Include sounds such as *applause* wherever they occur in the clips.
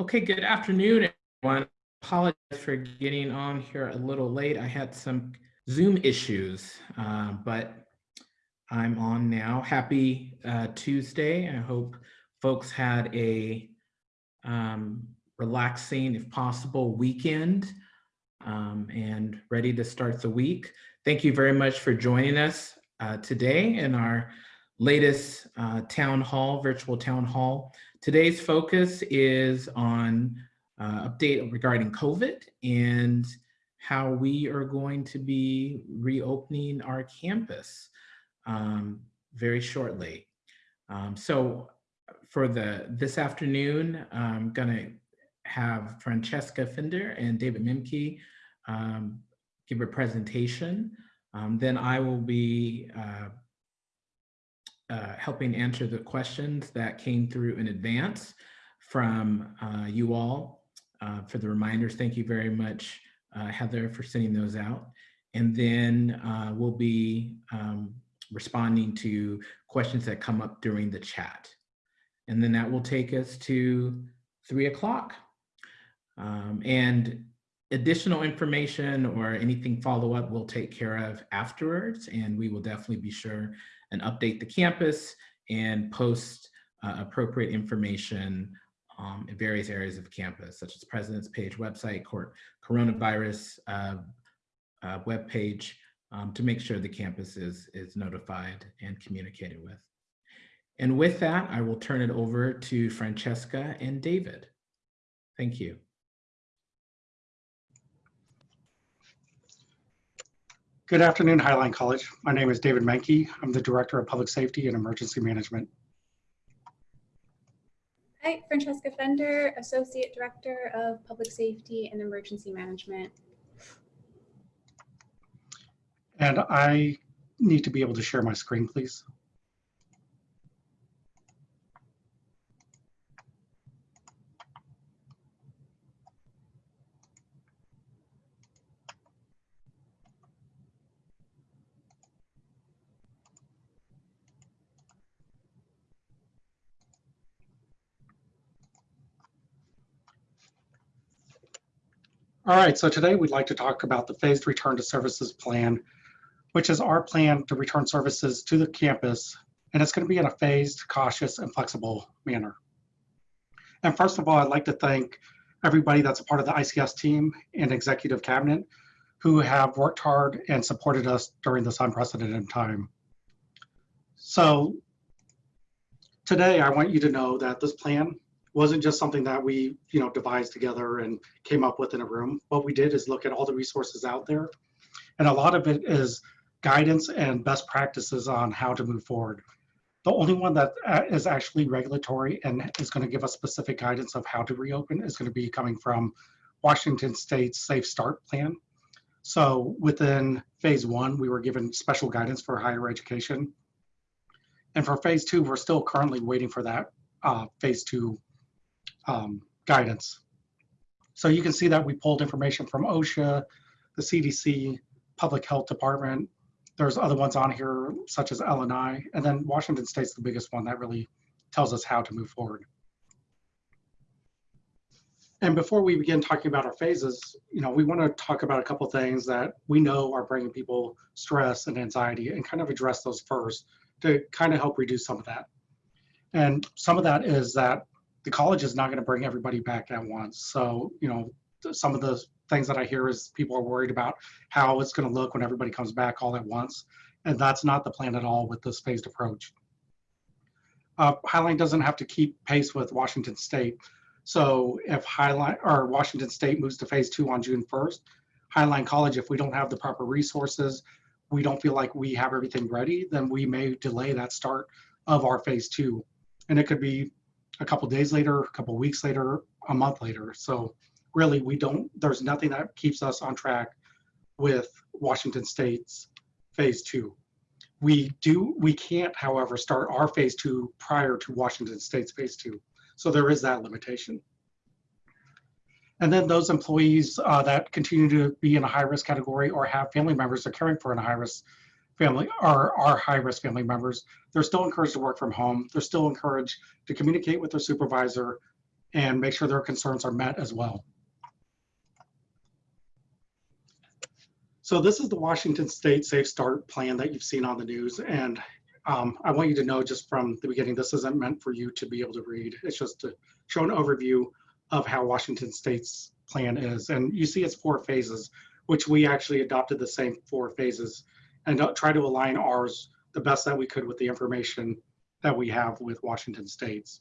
Okay, good afternoon, everyone. Apologize for getting on here a little late. I had some Zoom issues, uh, but I'm on now. Happy uh, Tuesday. I hope folks had a um, relaxing, if possible, weekend um, and ready to start the week. Thank you very much for joining us uh, today in our latest uh, town hall, virtual town hall. Today's focus is on uh, update regarding COVID and how we are going to be reopening our campus um, very shortly. Um, so for the this afternoon, I'm gonna have Francesca Fender and David Menke um, give a presentation. Um, then I will be uh, uh, helping answer the questions that came through in advance from uh, you all uh, for the reminders. Thank you very much, uh, Heather, for sending those out. And then uh, we'll be um, responding to questions that come up during the chat. And then that will take us to three o'clock. Um, and additional information or anything follow up we'll take care of afterwards. And we will definitely be sure and update the campus and post uh, appropriate information um, in various areas of campus, such as President's page, website, court, coronavirus uh, uh, web page, um, to make sure the campus is, is notified and communicated with. And with that, I will turn it over to Francesca and David. Thank you. Good afternoon, Highline College. My name is David Menke. I'm the Director of Public Safety and Emergency Management. Hi, Francesca Fender, Associate Director of Public Safety and Emergency Management. And I need to be able to share my screen, please. All right, so today we'd like to talk about the phased return to services plan, which is our plan to return services to the campus, and it's going to be in a phased, cautious, and flexible manner. And first of all, I'd like to thank everybody that's a part of the ICS team and executive cabinet who have worked hard and supported us during this unprecedented time. So today I want you to know that this plan wasn't just something that we you know devised together and came up with in a room. What we did is look at all the resources out there and a lot of it is guidance and best practices on how to move forward. The only one that uh, actually regulatory and is going to give us specific guidance of how to reopen is going to be coming from washington state's safe start plan. So within phase one we were given special guidance for higher education. And for phase two we're still currently waiting for that uh, phase two um, guidance. So you can see that we pulled information from OSHA, the CDC, Public Health Department. There's other ones on here such as LNI, and then Washington State's the biggest one that really tells us how to move forward. And before we begin talking about our phases, you know, we want to talk about a couple things that we know are bringing people stress and anxiety and kind of address those first to kind of help reduce some of that. And some of that is that the college is not going to bring everybody back at once. So, you know, some of the things that I hear is people are worried about how it's going to look when everybody comes back all at once. And that's not the plan at all with this phased approach. Uh, Highline doesn't have to keep pace with Washington State. So if Highline or Washington State moves to phase two on June 1st, Highline College, if we don't have the proper resources, we don't feel like we have everything ready, then we may delay that start of our phase two. And it could be a couple days later, a couple weeks later, a month later. So really, we don't. There's nothing that keeps us on track with Washington State's phase two. We do. We can't, however, start our phase two prior to Washington State's phase two. So there is that limitation. And then those employees uh, that continue to be in a high risk category or have family members they're caring for in a high risk family are, are high risk family members, they're still encouraged to work from home. They're still encouraged to communicate with their supervisor and make sure their concerns are met as well. So this is the Washington State Safe Start Plan that you've seen on the news. And um, I want you to know just from the beginning, this isn't meant for you to be able to read. It's just to show an overview of how Washington State's plan is. And you see it's four phases, which we actually adopted the same four phases and try to align ours the best that we could with the information that we have with Washington State's.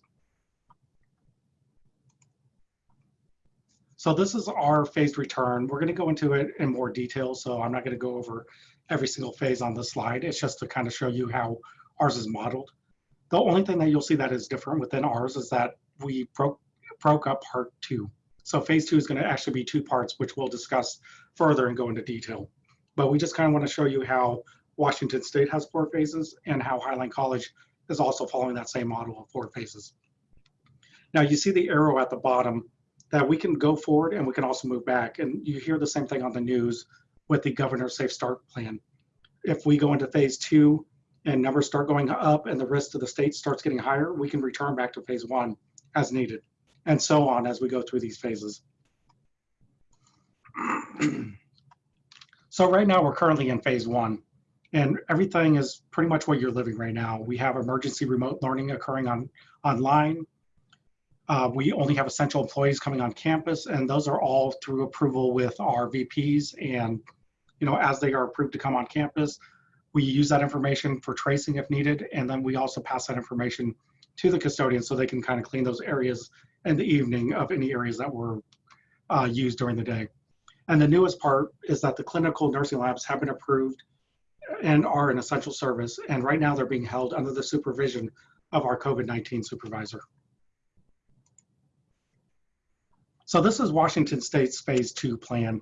So this is our phased return. We're going to go into it in more detail, so I'm not going to go over every single phase on this slide. It's just to kind of show you how ours is modeled. The only thing that you'll see that is different within ours is that we broke, broke up part two. So phase two is going to actually be two parts, which we'll discuss further and go into detail. But we just kind of want to show you how Washington State has four phases and how Highline College is also following that same model of four phases. Now you see the arrow at the bottom that we can go forward and we can also move back. And you hear the same thing on the news with the governor's safe start plan. If we go into phase two and numbers start going up and the risk to the state starts getting higher, we can return back to phase one as needed and so on as we go through these phases. *clears throat* so right now we're currently in phase one and everything is pretty much what you're living right now. We have emergency remote learning occurring on online. Uh, we only have essential employees coming on campus, and those are all through approval with our VPs. And you know, as they are approved to come on campus, we use that information for tracing if needed, and then we also pass that information to the custodians so they can kind of clean those areas in the evening of any areas that were uh, used during the day. And the newest part is that the clinical nursing labs have been approved and are an essential service. And right now they're being held under the supervision of our COVID-19 supervisor. So this is Washington State's phase two plan.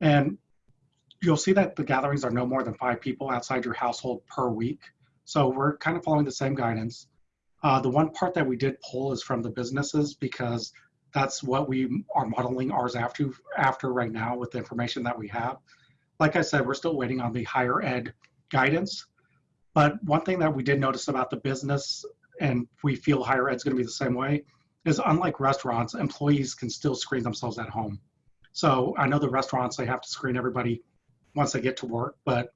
And you'll see that the gatherings are no more than five people outside your household per week. So we're kind of following the same guidance. Uh, the one part that we did pull is from the businesses because that's what we are modeling ours after, after right now with the information that we have. Like I said, we're still waiting on the higher ed guidance. But one thing that we did notice about the business, and we feel higher ed is going to be the same way, is unlike restaurants, employees can still screen themselves at home. So I know the restaurants, they have to screen everybody once they get to work, but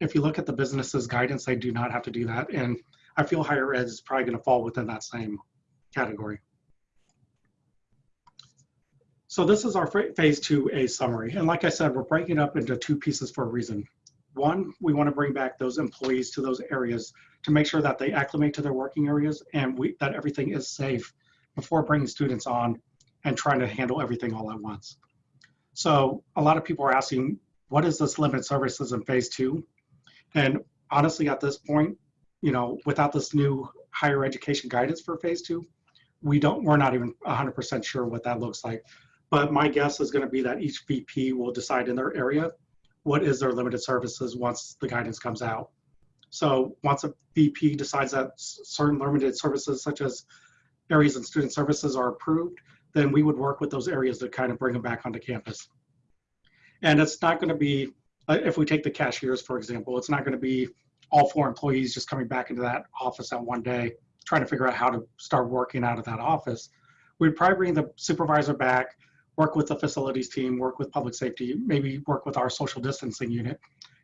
if you look at the business's guidance, they do not have to do that. And I feel higher ed is probably going to fall within that same category. So this is our phase 2A summary. And like I said, we're breaking up into two pieces for a reason. One, we want to bring back those employees to those areas to make sure that they acclimate to their working areas and we, that everything is safe before bringing students on and trying to handle everything all at once. So a lot of people are asking, what is this limited services in phase two? And honestly, at this point, you know, without this new higher education guidance for phase two, we don't, we're not even 100% sure what that looks like. But my guess is going to be that each VP will decide in their area what is their limited services once the guidance comes out. So once a VP decides that certain limited services such as areas and student services are approved, then we would work with those areas to kind of bring them back onto campus. And it's not going to be, uh, if we take the cashiers, for example, it's not going to be all four employees just coming back into that office at one day, trying to figure out how to start working out of that office. We'd probably bring the supervisor back, work with the facilities team, work with public safety, maybe work with our social distancing unit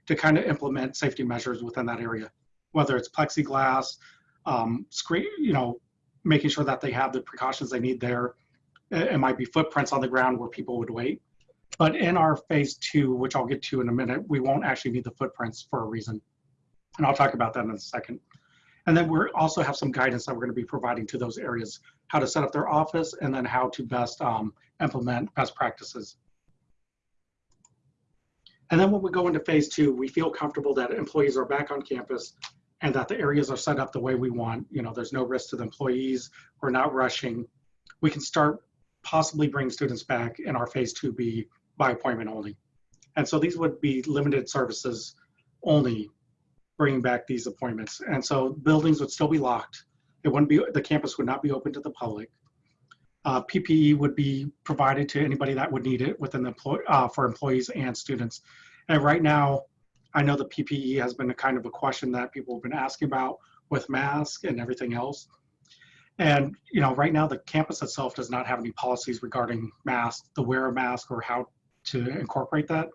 to kind of implement safety measures within that area, whether it's plexiglass, um, screen, you know, making sure that they have the precautions they need there. It might be footprints on the ground where people would wait. But in our phase two, which I'll get to in a minute, we won't actually need the footprints for a reason. And I'll talk about that in a second. And then we also have some guidance that we're going to be providing to those areas, how to set up their office and then how to best um, implement best practices. And then when we go into phase two, we feel comfortable that employees are back on campus and that the areas are set up the way we want. You know, there's no risk to the employees. We're not rushing. We can start possibly bring students back in our phase 2B by appointment only. And so these would be limited services only bringing back these appointments. And so buildings would still be locked. It wouldn't be, the campus would not be open to the public. Uh, PPE would be provided to anybody that would need it within the uh, for employees and students. And right now, I know the PPE has been a kind of a question that people have been asking about with masks and everything else. And, you know, right now the campus itself does not have any policies regarding masks, the wear of mask or how to incorporate that.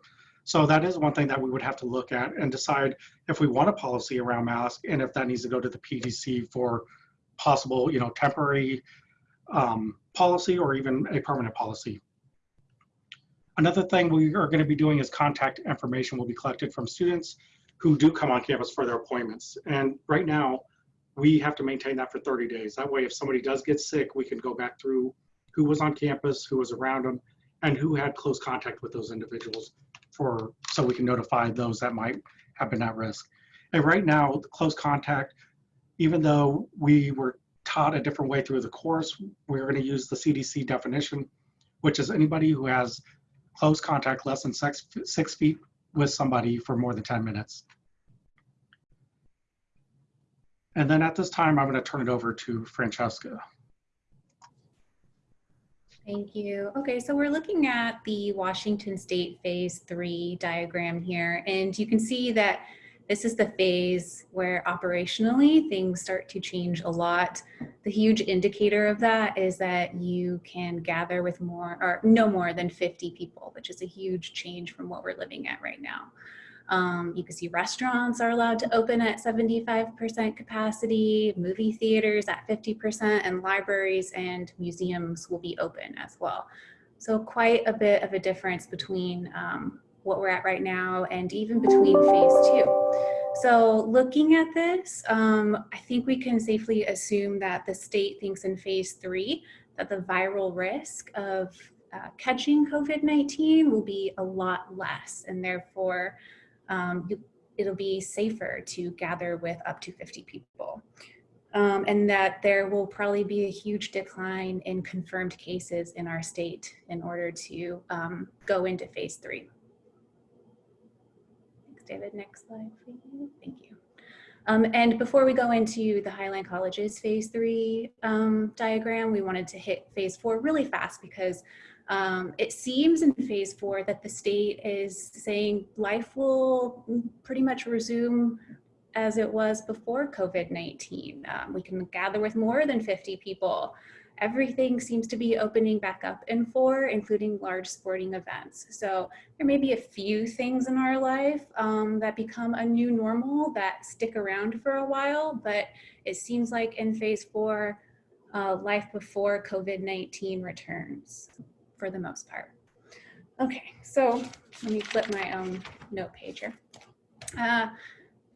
So that is one thing that we would have to look at and decide if we want a policy around mask and if that needs to go to the PDC for possible, you know, temporary um, policy or even a permanent policy. Another thing we are going to be doing is contact information will be collected from students who do come on campus for their appointments. And right now, we have to maintain that for 30 days. That way, if somebody does get sick, we can go back through who was on campus, who was around them, and who had close contact with those individuals for so we can notify those that might have been at risk. And right now, close contact, even though we were taught a different way through the course, we're going to use the CDC definition, which is anybody who has close contact less than six, six feet with somebody for more than 10 minutes. And then at this time, I'm going to turn it over to Francesca. Thank you. Okay, so we're looking at the Washington State Phase 3 diagram here, and you can see that this is the phase where operationally things start to change a lot. The huge indicator of that is that you can gather with more or no more than 50 people, which is a huge change from what we're living at right now. Um, you can see restaurants are allowed to open at 75% capacity, movie theaters at 50%, and libraries and museums will be open as well. So quite a bit of a difference between um, what we're at right now and even between phase two. So looking at this, um, I think we can safely assume that the state thinks in phase three that the viral risk of uh, catching COVID-19 will be a lot less and therefore um, it'll be safer to gather with up to 50 people. Um, and that there will probably be a huge decline in confirmed cases in our state in order to um, go into phase three. Thanks, David. Next slide, please. Thank you. Um, and before we go into the Highline College's phase three um, diagram, we wanted to hit phase four really fast because um, it seems in phase four that the state is saying life will pretty much resume as it was before COVID-19. Um, we can gather with more than 50 people. Everything seems to be opening back up in four, including large sporting events. So there may be a few things in our life um, that become a new normal that stick around for a while, but it seems like in phase four, uh, life before COVID-19 returns for the most part. Okay, so let me flip my own note pager. Uh,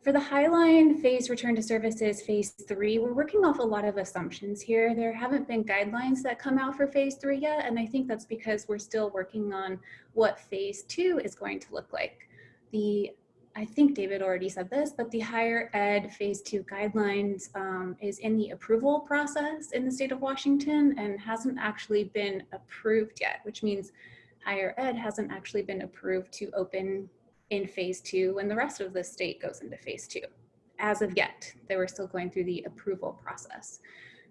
for the Highline phase return to services phase three, we're working off a lot of assumptions here. There haven't been guidelines that come out for phase three yet, and I think that's because we're still working on what phase two is going to look like. The I think David already said this, but the higher ed phase two guidelines um, is in the approval process in the state of Washington and hasn't actually been approved yet, which means higher ed hasn't actually been approved to open in phase two when the rest of the state goes into phase two. As of yet, they were still going through the approval process.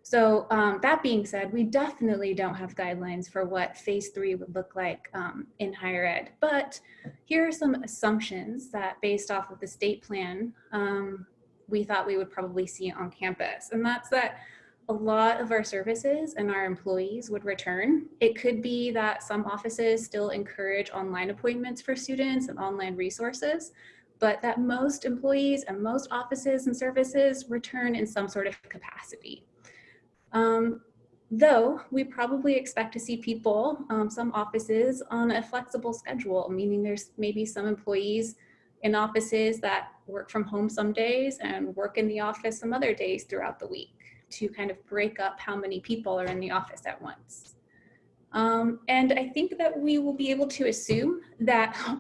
So um, that being said, we definitely don't have guidelines for what phase three would look like um, in higher ed. But here are some assumptions that based off of the state plan, um, we thought we would probably see on campus. And that's that a lot of our services and our employees would return. It could be that some offices still encourage online appointments for students and online resources, but that most employees and most offices and services return in some sort of capacity. Um, though we probably expect to see people, um, some offices on a flexible schedule, meaning there's maybe some employees in offices that work from home some days and work in the office some other days throughout the week to kind of break up how many people are in the office at once. Um, and I think that we will be able to assume that, *laughs* *laughs*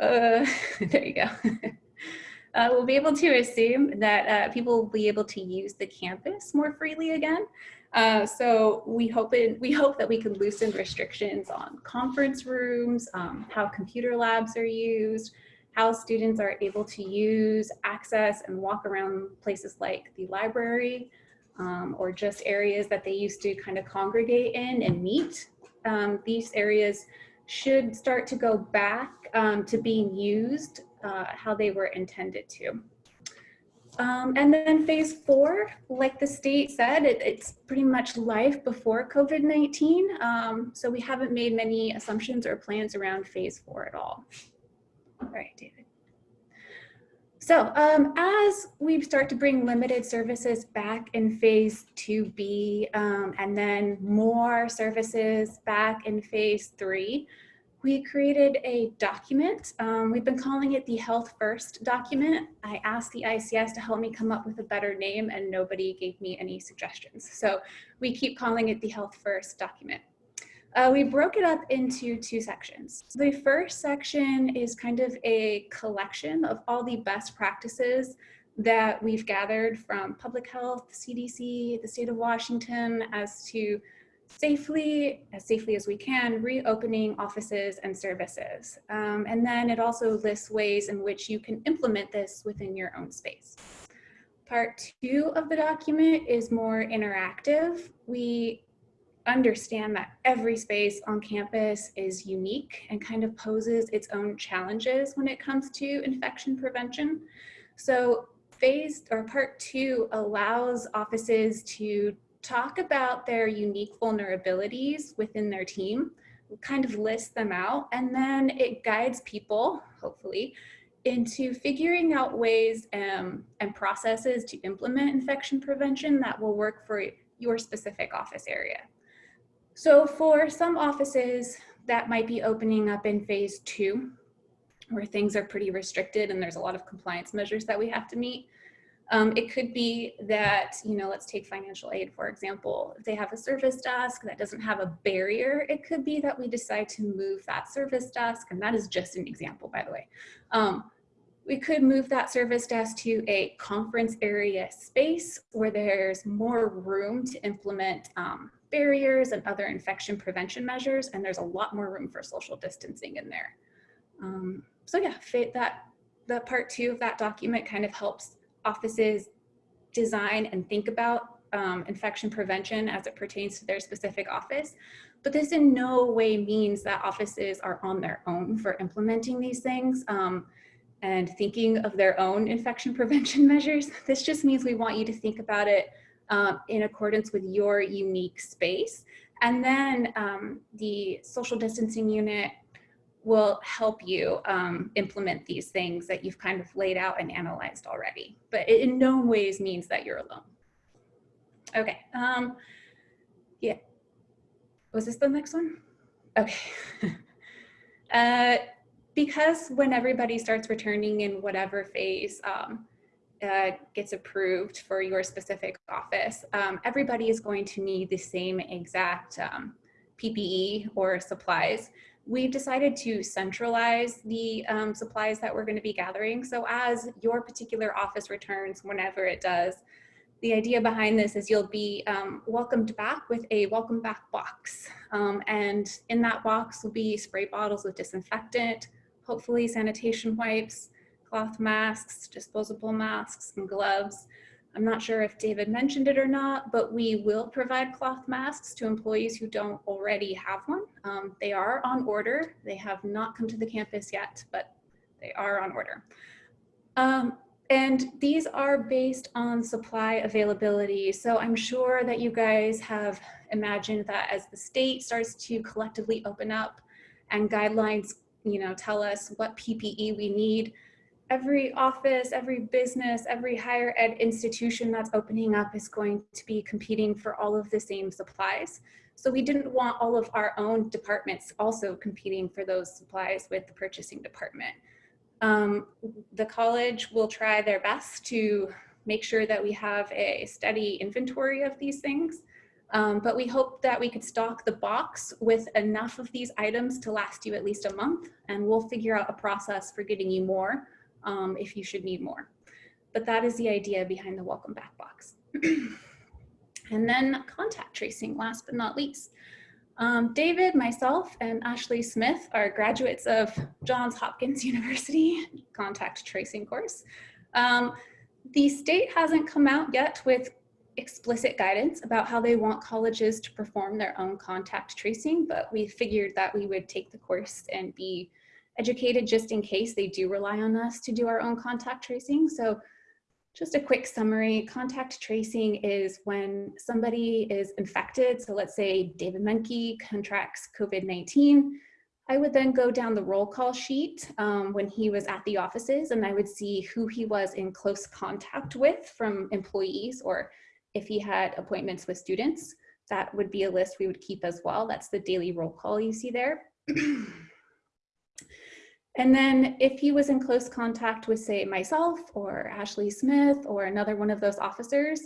uh, *laughs* there you go. Uh, we'll be able to assume that uh, people will be able to use the campus more freely again. Uh, so we hope we hope that we can loosen restrictions on conference rooms, um, how computer labs are used, how students are able to use, access, and walk around places like the library, um, or just areas that they used to kind of congregate in and meet. Um, these areas should start to go back um, to being used uh, how they were intended to. Um, and then phase four, like the state said, it, it's pretty much life before COVID-19. Um, so we haven't made many assumptions or plans around phase four at all. All right, David. So um, as we start to bring limited services back in phase 2B um, and then more services back in phase three, we created a document. Um, we've been calling it the Health First document. I asked the ICS to help me come up with a better name and nobody gave me any suggestions. So we keep calling it the Health First document. Uh, we broke it up into two sections. The first section is kind of a collection of all the best practices that we've gathered from public health, CDC, the state of Washington as to safely, as safely as we can, reopening offices and services. Um, and then it also lists ways in which you can implement this within your own space. Part two of the document is more interactive. We understand that every space on campus is unique and kind of poses its own challenges when it comes to infection prevention. So phase or part two allows offices to talk about their unique vulnerabilities within their team, kind of list them out, and then it guides people, hopefully, into figuring out ways um, and processes to implement infection prevention that will work for your specific office area. So for some offices that might be opening up in phase two, where things are pretty restricted and there's a lot of compliance measures that we have to meet, um, it could be that, you know, let's take financial aid, for example. If they have a service desk that doesn't have a barrier, it could be that we decide to move that service desk, and that is just an example, by the way. Um, we could move that service desk to a conference area space where there's more room to implement um, barriers and other infection prevention measures, and there's a lot more room for social distancing in there. Um, so yeah, that, the part two of that document kind of helps offices design and think about um, infection prevention as it pertains to their specific office. But this in no way means that offices are on their own for implementing these things um, and thinking of their own infection *laughs* prevention measures. This just means we want you to think about it um, in accordance with your unique space. And then um, the social distancing unit will help you um, implement these things that you've kind of laid out and analyzed already. But it in no ways means that you're alone. Okay, um, yeah. Was this the next one? Okay. *laughs* uh, because when everybody starts returning in whatever phase um, uh, gets approved for your specific office, um, everybody is going to need the same exact um, PPE or supplies we've decided to centralize the um, supplies that we're going to be gathering. So as your particular office returns, whenever it does, the idea behind this is you'll be um, welcomed back with a welcome back box. Um, and in that box will be spray bottles with disinfectant, hopefully sanitation wipes, cloth masks, disposable masks, and gloves. I'm not sure if David mentioned it or not, but we will provide cloth masks to employees who don't already have one. Um, they are on order. They have not come to the campus yet, but they are on order. Um, and these are based on supply availability. So I'm sure that you guys have imagined that as the state starts to collectively open up and guidelines you know, tell us what PPE we need, every office, every business, every higher ed institution that's opening up is going to be competing for all of the same supplies. So we didn't want all of our own departments also competing for those supplies with the purchasing department. Um, the college will try their best to make sure that we have a steady inventory of these things. Um, but we hope that we could stock the box with enough of these items to last you at least a month and we'll figure out a process for getting you more um, if you should need more. But that is the idea behind the welcome back box. *clears throat* and then contact tracing, last but not least. Um, David, myself, and Ashley Smith are graduates of Johns Hopkins *laughs* University contact tracing course. Um, the state hasn't come out yet with explicit guidance about how they want colleges to perform their own contact tracing, but we figured that we would take the course and be educated just in case they do rely on us to do our own contact tracing. So just a quick summary, contact tracing is when somebody is infected. So let's say David Menke contracts COVID-19. I would then go down the roll call sheet um, when he was at the offices and I would see who he was in close contact with from employees or if he had appointments with students. That would be a list we would keep as well. That's the daily roll call you see there. *clears throat* And then if he was in close contact with say myself or Ashley Smith or another one of those officers,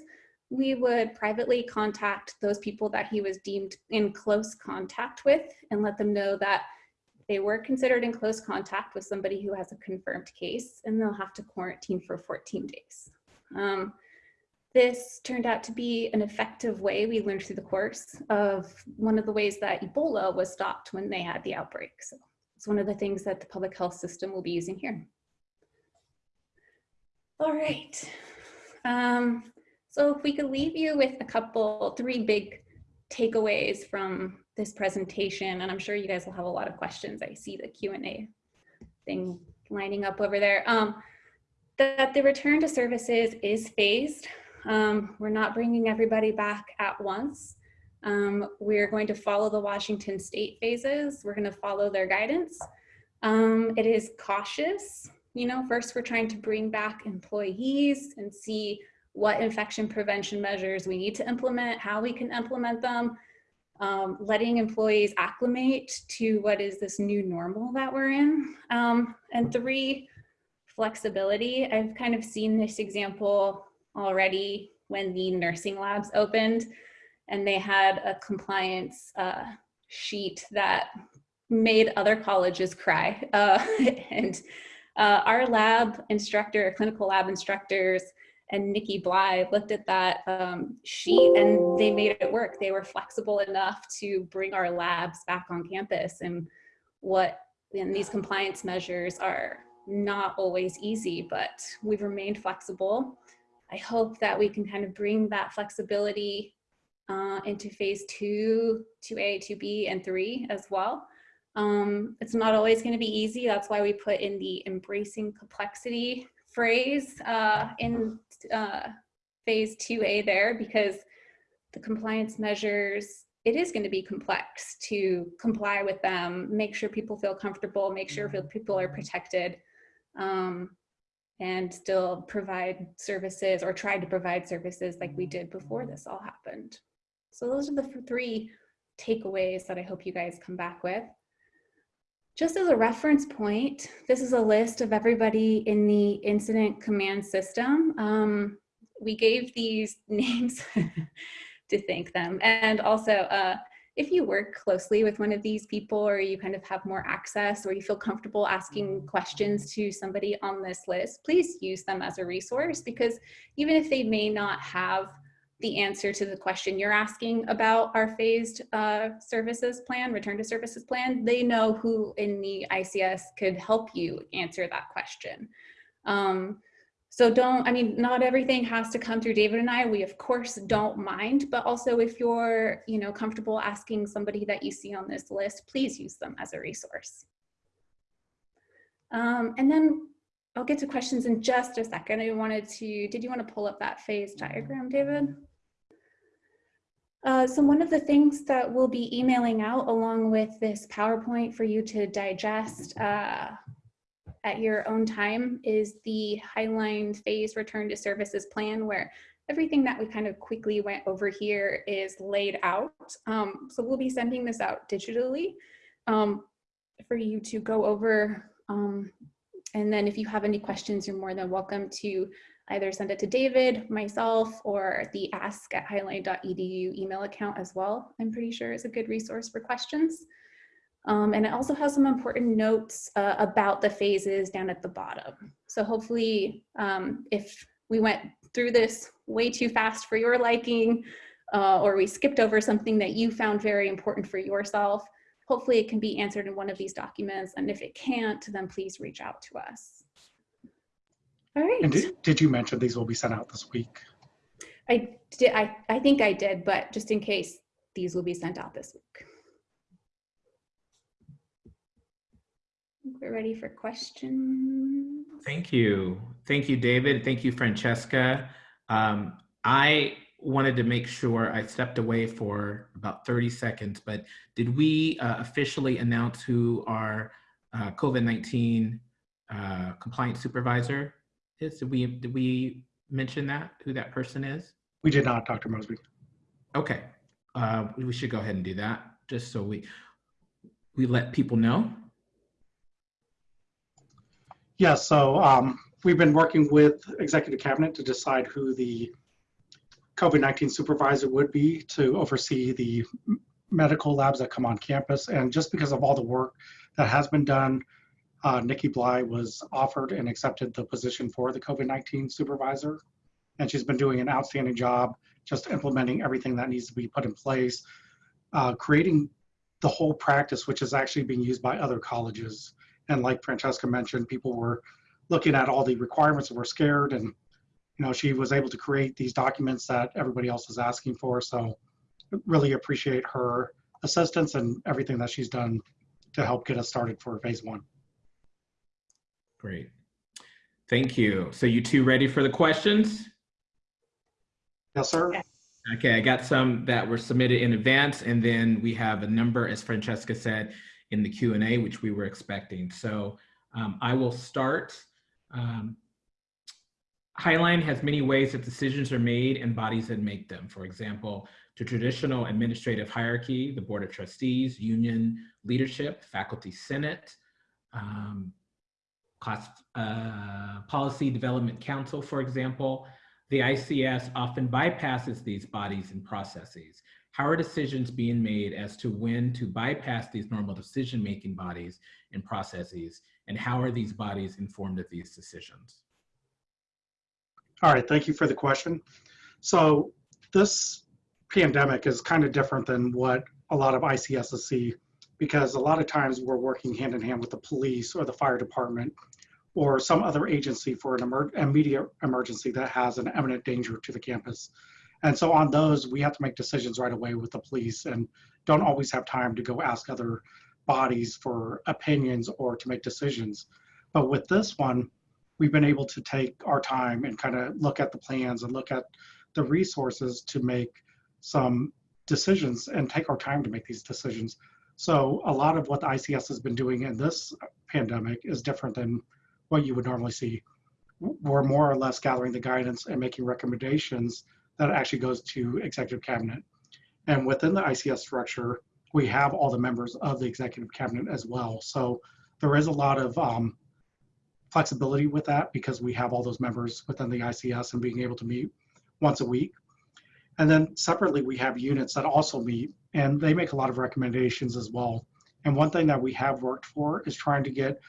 we would privately contact those people that he was deemed in close contact with and let them know that they were considered in close contact with somebody who has a confirmed case and they'll have to quarantine for 14 days. Um, this turned out to be an effective way we learned through the course of one of the ways that Ebola was stopped when they had the outbreak. So it's one of the things that the public health system will be using here. All right. Um, so if we could leave you with a couple, three big takeaways from this presentation, and I'm sure you guys will have a lot of questions. I see the Q&A thing lining up over there. Um, that the return to services is phased. Um, we're not bringing everybody back at once. Um, we're going to follow the Washington state phases. We're going to follow their guidance. Um, it is cautious. You know, first we're trying to bring back employees and see what infection prevention measures we need to implement, how we can implement them, um, letting employees acclimate to what is this new normal that we're in. Um, and three, flexibility. I've kind of seen this example already when the nursing labs opened and they had a compliance uh, sheet that made other colleges cry. Uh, *laughs* and uh, our lab instructor, clinical lab instructors, and Nikki Bly looked at that um, sheet and they made it work. They were flexible enough to bring our labs back on campus and what and these compliance measures are not always easy, but we've remained flexible. I hope that we can kind of bring that flexibility uh, into phase two, 2A, 2B, and three as well. Um, it's not always going to be easy. That's why we put in the embracing complexity phrase uh, in uh, phase 2A there because the compliance measures, it is going to be complex to comply with them, make sure people feel comfortable, make sure people are protected, um, and still provide services or try to provide services like we did before this all happened. So those are the three takeaways that I hope you guys come back with. Just as a reference point, this is a list of everybody in the incident command system. Um, we gave these *laughs* names *laughs* to thank them. And also, uh, if you work closely with one of these people or you kind of have more access or you feel comfortable asking questions to somebody on this list, please use them as a resource because even if they may not have the answer to the question you're asking about our phased uh, services plan, return to services plan, they know who in the ICS could help you answer that question. Um, so don't, I mean, not everything has to come through David and I. We of course don't mind, but also if you're, you know, comfortable asking somebody that you see on this list, please use them as a resource. Um, and then I'll get to questions in just a second. I wanted to, did you want to pull up that phase diagram, David? Uh, so one of the things that we'll be emailing out along with this PowerPoint for you to digest uh, at your own time is the Highline Phase Return to Services Plan where everything that we kind of quickly went over here is laid out. Um, so we'll be sending this out digitally um, for you to go over. Um, and then if you have any questions, you're more than welcome to either send it to David, myself, or the ask at highline.edu email account as well. I'm pretty sure is a good resource for questions. Um, and it also has some important notes uh, about the phases down at the bottom. So hopefully um, if we went through this way too fast for your liking, uh, or we skipped over something that you found very important for yourself, hopefully it can be answered in one of these documents. And if it can't, then please reach out to us. All right. And did, did you mention these will be sent out this week? I did. I, I think I did, but just in case, these will be sent out this week. We're ready for questions. Thank you. Thank you, David. Thank you, Francesca. Um, I wanted to make sure I stepped away for about 30 seconds, but did we uh, officially announce who our uh, COVID-19 uh, compliance supervisor is? Did we, did we mention that, who that person is? We did not, Dr. Mosby. Okay, uh, we should go ahead and do that, just so we, we let people know. Yeah, so um, we've been working with Executive Cabinet to decide who the COVID-19 supervisor would be to oversee the medical labs that come on campus. And just because of all the work that has been done, uh, Nikki Bly was offered and accepted the position for the COVID-19 supervisor. And she's been doing an outstanding job just implementing everything that needs to be put in place, uh, creating the whole practice, which is actually being used by other colleges. And like Francesca mentioned, people were looking at all the requirements and were scared. And, you know, she was able to create these documents that everybody else is asking for. So really appreciate her assistance and everything that she's done to help get us started for phase one. Great. Thank you. So you two ready for the questions? Yes, sir? Okay, I got some that were submitted in advance, and then we have a number, as Francesca said, in the Q and A, which we were expecting. So um, I will start. Um, Highline has many ways that decisions are made and bodies that make them. For example, to traditional administrative hierarchy, the Board of Trustees, union leadership, faculty senate, um, class, uh, policy development council, for example, the ICS often bypasses these bodies and processes. How are decisions being made as to when to bypass these normal decision-making bodies and processes? And how are these bodies informed of these decisions? All right, thank you for the question. So this pandemic is kind of different than what a lot of ICSs see because a lot of times we're working hand in hand with the police or the fire department or some other agency for an emer- immediate emergency that has an imminent danger to the campus. And so on those, we have to make decisions right away with the police and don't always have time to go ask other bodies for opinions or to make decisions. But with this one, we've been able to take our time and kind of look at the plans and look at the resources to make some decisions and take our time to make these decisions. So a lot of what the ICS has been doing in this pandemic is different than what you would normally see. We're more or less gathering the guidance and making recommendations that actually goes to executive cabinet. And within the ICS structure, we have all the members of the executive cabinet as well. So there is a lot of um, flexibility with that because we have all those members within the ICS and being able to meet once a week. And then separately, we have units that also meet and they make a lot of recommendations as well. And one thing that we have worked for is trying to get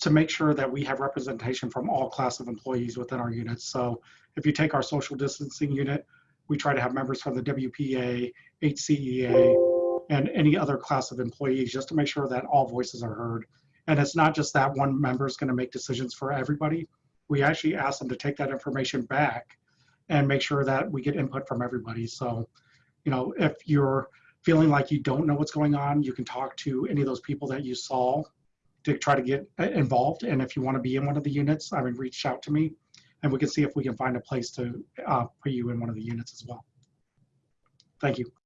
to make sure that we have representation from all class of employees within our units. So if you take our social distancing unit, we try to have members from the WPA, HCEA, and any other class of employees just to make sure that all voices are heard. And it's not just that one member is going to make decisions for everybody. We actually ask them to take that information back and make sure that we get input from everybody. So, you know, if you're feeling like you don't know what's going on, you can talk to any of those people that you saw to try to get uh, involved. And if you want to be in one of the units, I mean, reach out to me and we can see if we can find a place to uh, put you in one of the units as well. Thank you.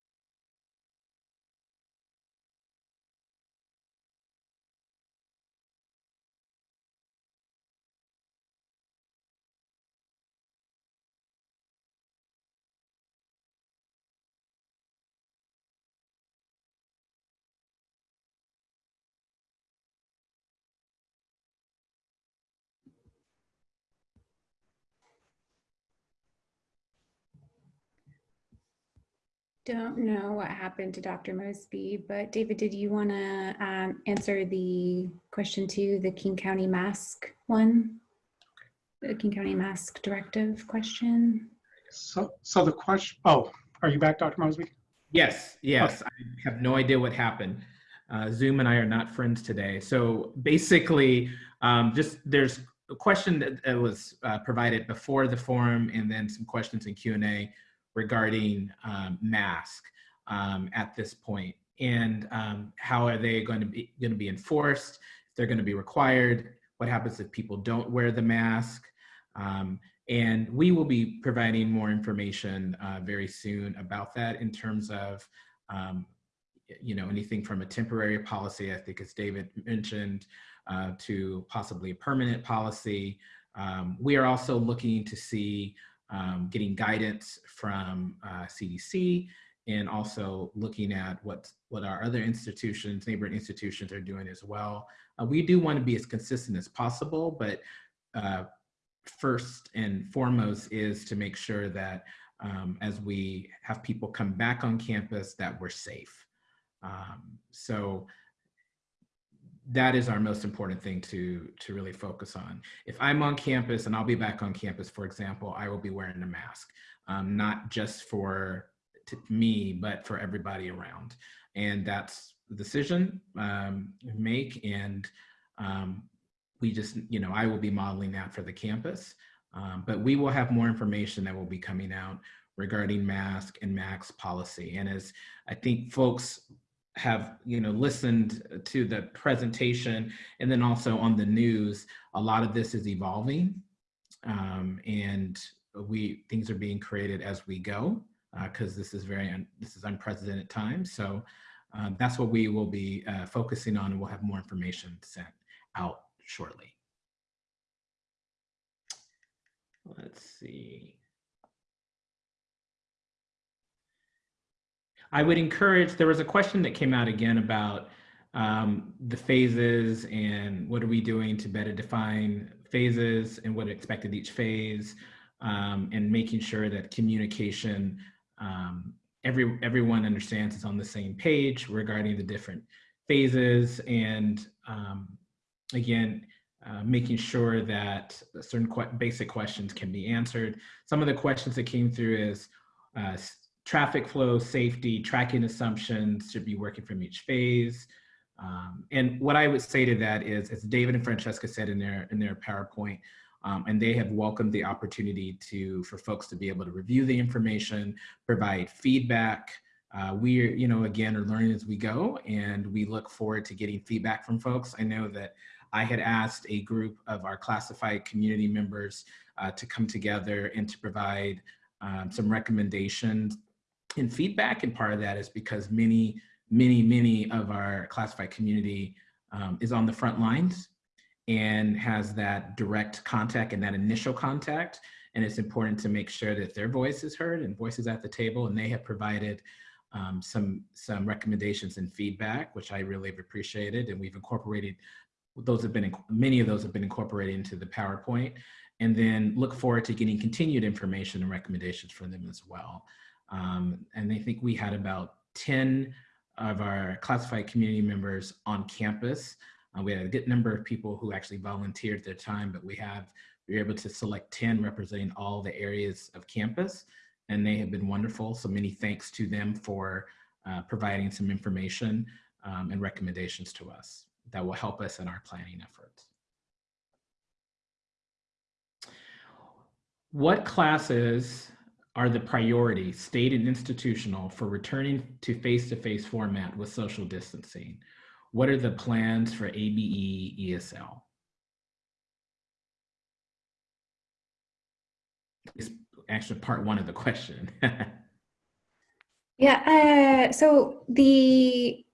Don't know what happened to Dr. Mosby, but David, did you want to um, answer the question to the King County mask one? The King County mask directive question? So, so the question, oh, are you back, Dr. Mosby? Yes, yes. I have no idea what happened. Uh, Zoom and I are not friends today. So basically, um, just there's a question that that was uh, provided before the forum and then some questions in Q&A regarding um, mask um, at this point and um, how are they going to be going to be enforced they're going to be required, what happens if people don't wear the mask. Um, and we will be providing more information uh, very soon about that in terms of, um, you know, anything from a temporary policy, I think as David mentioned, uh, to possibly a permanent policy. Um, we are also looking to see um, getting guidance from uh, CDC and also looking at what, what our other institutions, neighboring institutions are doing as well. Uh, we do want to be as consistent as possible, but uh, first and foremost is to make sure that um, as we have people come back on campus that we're safe. Um, so that is our most important thing to, to really focus on. If I'm on campus and I'll be back on campus, for example, I will be wearing a mask, um, not just for me, but for everybody around. And that's the decision um, make. And um, we just, you know, I will be modeling that for the campus. Um, but we will have more information that will be coming out regarding mask and max policy. And as I think folks have you know listened to the presentation and then also on the news a lot of this is evolving um, and we things are being created as we go because uh, this is very this is unprecedented time so um, that's what we will be uh, focusing on and we'll have more information sent out shortly. Let's see I would encourage, there was a question that came out again about um, the phases and what are we doing to better define phases and what expected each phase um, and making sure that communication, um, every, everyone understands is on the same page regarding the different phases and um, again, uh, making sure that certain qu basic questions can be answered. Some of the questions that came through is uh, traffic flow, safety, tracking assumptions should be working from each phase. Um, and what I would say to that is, as David and Francesca said in their in their PowerPoint, um, and they have welcomed the opportunity to for folks to be able to review the information, provide feedback. Uh, we, you know, again, are learning as we go, and we look forward to getting feedback from folks. I know that I had asked a group of our classified community members uh, to come together and to provide um, some recommendations and feedback. And part of that is because many, many, many of our classified community um, is on the front lines and has that direct contact and that initial contact. And it's important to make sure that their voice is heard and voices at the table. And they have provided um, some, some recommendations and feedback, which I really have appreciated. And we've incorporated, those have been, many of those have been incorporated into the PowerPoint. And then look forward to getting continued information and recommendations from them as well. Um, and I think we had about 10 of our classified community members on campus. Uh, we had a good number of people who actually volunteered their time, but we have, we were able to select 10 representing all the areas of campus and they have been wonderful. So many thanks to them for uh, providing some information um, and recommendations to us that will help us in our planning efforts. What classes are the priority, state and institutional, for returning to face-to-face -face format with social distancing? What are the plans for ABE ESL? It's actually part one of the question. *laughs* yeah, uh, so the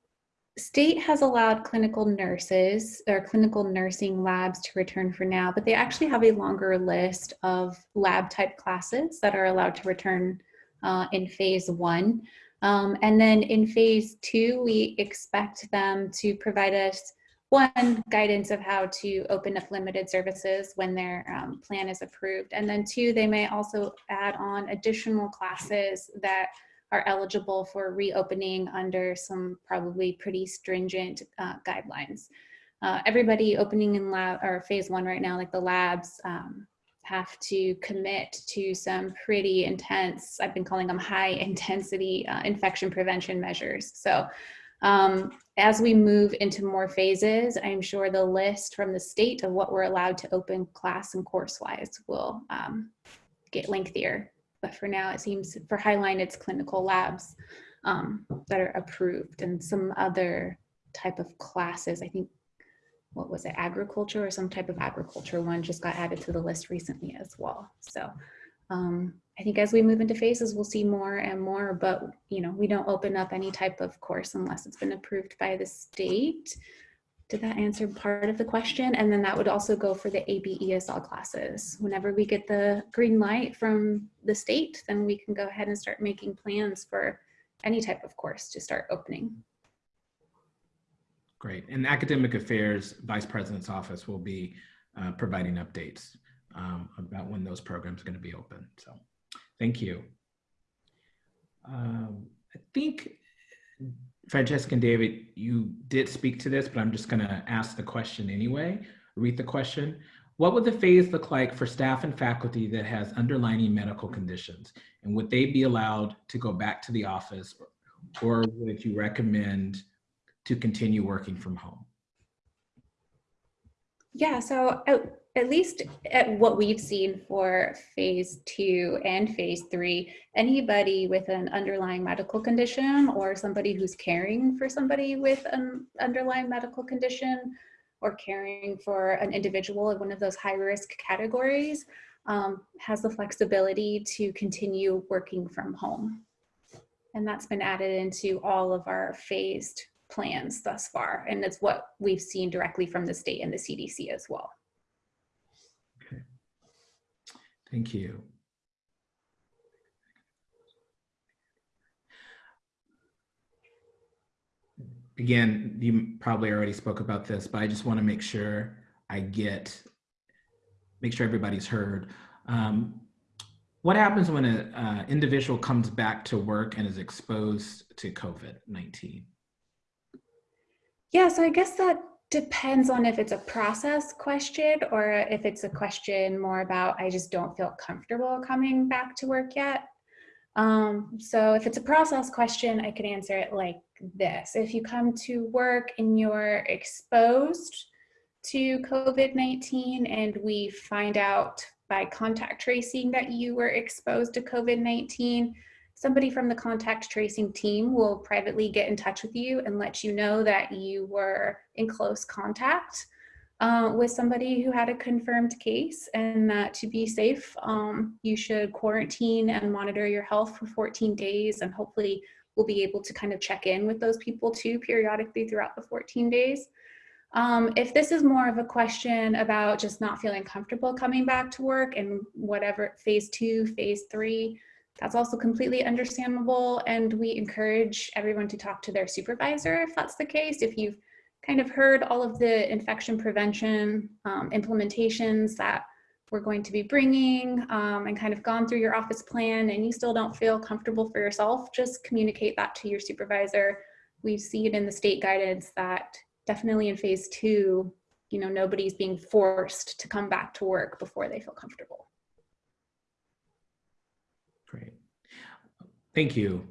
state has allowed clinical nurses or clinical nursing labs to return for now, but they actually have a longer list of lab type classes that are allowed to return uh, in phase one. Um, and then in phase two, we expect them to provide us one, guidance of how to open up limited services when their um, plan is approved. And then two, they may also add on additional classes that are eligible for reopening under some probably pretty stringent uh, guidelines. Uh, everybody opening in lab or phase one right now, like the labs, um, have to commit to some pretty intense, I've been calling them high intensity uh, infection prevention measures. So um, as we move into more phases, I'm sure the list from the state of what we're allowed to open class and course wise will um, get lengthier but for now it seems for Highline it's clinical labs um, that are approved and some other type of classes. I think what was it, agriculture or some type of agriculture one just got added to the list recently as well. So um, I think as we move into phases, we'll see more and more, but you know, we don't open up any type of course unless it's been approved by the state. Did that answer part of the question? And then that would also go for the AB ESL classes. Whenever we get the green light from the state, then we can go ahead and start making plans for any type of course to start opening. Great. And Academic Affairs Vice President's Office will be uh, providing updates um, about when those programs are going to be open. So thank you. Um, I think Francesca and David, you did speak to this, but I'm just going to ask the question anyway, read the question. What would the phase look like for staff and faculty that has underlying medical conditions? And would they be allowed to go back to the office or would you recommend to continue working from home? Yeah, so oh, at, least at what we've seen for phase two and phase three, anybody with an underlying medical condition or somebody who's caring for somebody with an underlying medical condition or caring for an individual in one of those high risk categories um, has the flexibility to continue working from home. And that's been added into all of our phased plans thus far. And it's what we've seen directly from the state and the CDC as well. Okay. Thank you. Again, you probably already spoke about this, but I just want to make sure I get, make sure everybody's heard. Um, what happens when an uh, individual comes back to work and is exposed to COVID-19? Yeah, so I guess that depends on if it's a process question or if it's a question more about I just don't feel comfortable coming back to work yet. Um, so if it's a process question, I could answer it like this. If you come to work and you're exposed to COVID-19 and we find out by contact tracing that you were exposed to COVID-19, somebody from the contact tracing team will privately get in touch with you and let you know that you were in close contact uh, with somebody who had a confirmed case and that to be safe, um, you should quarantine and monitor your health for 14 days and hopefully we'll be able to kind of check in with those people too periodically throughout the 14 days. Um, if this is more of a question about just not feeling comfortable coming back to work and whatever phase two, phase three, that's also completely understandable. And we encourage everyone to talk to their supervisor if that's the case. If you've kind of heard all of the infection prevention um, implementations that we're going to be bringing um, and kind of gone through your office plan and you still don't feel comfortable for yourself, just communicate that to your supervisor. We see it in the state guidance that definitely in phase two, you know, nobody's being forced to come back to work before they feel comfortable. Great. Thank you.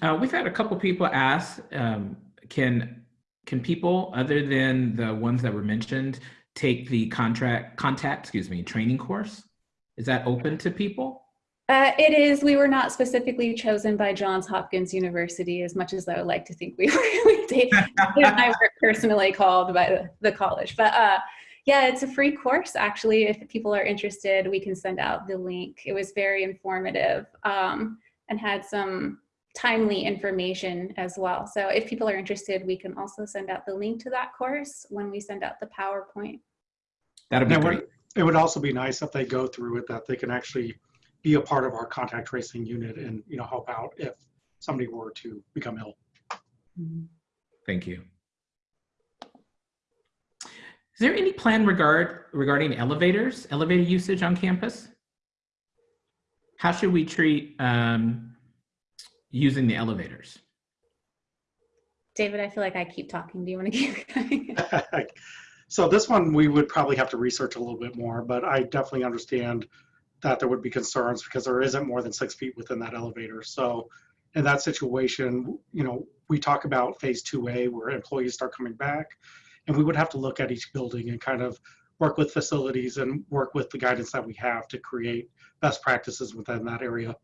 Uh, we've had a couple people ask, um, can, can people other than the ones that were mentioned take the contract, contact, excuse me, training course? Is that open to people? Uh, it is. We were not specifically chosen by Johns Hopkins University, as much as I would like to think we *laughs* were. I were personally called by the, the college, but uh, yeah, it's a free course. Actually, if people are interested, we can send out the link. It was very informative um, and had some timely information as well. So if people are interested, we can also send out the link to that course when we send out the PowerPoint. That'd be It great. would, it would also be nice if they go through it, that they can actually be a part of our contact tracing unit and, you know, help out if somebody were to become ill. Thank you. Is there any plan regard regarding elevators, elevator usage on campus? How should we treat um, using the elevators? David, I feel like I keep talking. Do you want to keep going? *laughs* So this one, we would probably have to research a little bit more, but I definitely understand that there would be concerns because there isn't more than six feet within that elevator. So in that situation, you know, we talk about phase 2A where employees start coming back and we would have to look at each building and kind of work with facilities and work with the guidance that we have to create best practices within that area.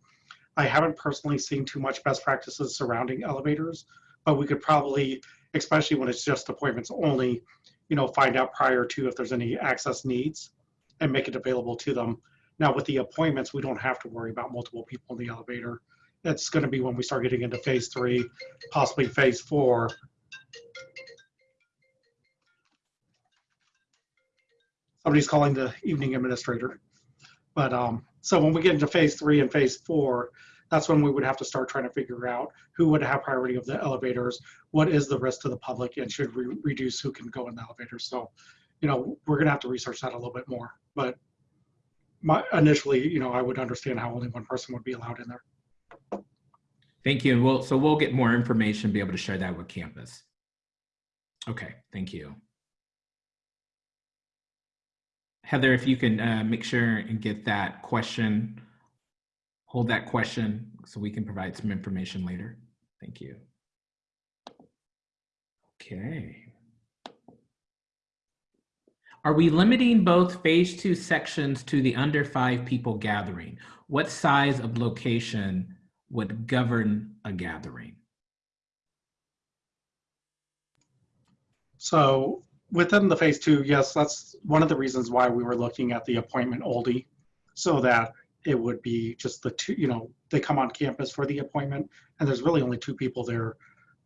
I haven't personally seen too much best practices surrounding elevators, but we could probably, especially when it's just appointments only, you know, find out prior to if there's any access needs and make it available to them. Now with the appointments, we don't have to worry about multiple people in the elevator. It's going to be when we start getting into phase three, possibly phase four. Somebody's calling the evening administrator. But um, so when we get into phase three and phase four, that's when we would have to start trying to figure out who would have priority of the elevators, what is the risk to the public, and should we reduce who can go in the elevator. So, you know, we're gonna have to research that a little bit more. But my initially, you know, I would understand how only one person would be allowed in there. Thank you. And we'll, so we'll get more information, be able to share that with campus. Okay, thank you. Heather, if you can uh, make sure and get that question, hold that question so we can provide some information later. Thank you. Okay. Are we limiting both phase two sections to the under five people gathering? What size of location would govern a gathering? So within the phase two, yes, that's one of the reasons why we were looking at the appointment oldie, so that it would be just the two, you know, they come on campus for the appointment, and there's really only two people there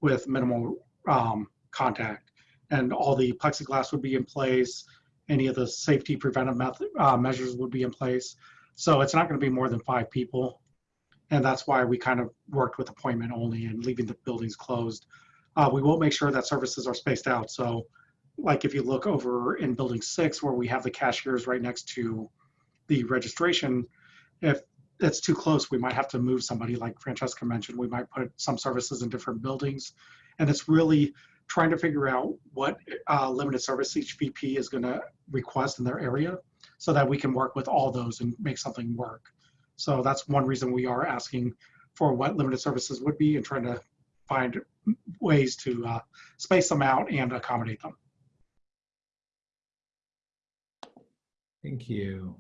with minimal um, contact, and all the plexiglass would be in place. Any of the safety preventive method, uh, measures would be in place. So it's not going to be more than five people, and that's why we kind of worked with appointment only and leaving the buildings closed. Uh, we will make sure that services are spaced out. So like if you look over in building six where we have the cashiers right next to the registration, if it's too close, we might have to move somebody like Francesca mentioned, we might put some services in different buildings. And it's really trying to figure out what uh, limited service each VP is gonna request in their area so that we can work with all those and make something work. So that's one reason we are asking for what limited services would be and trying to find ways to uh, space them out and accommodate them. Thank you.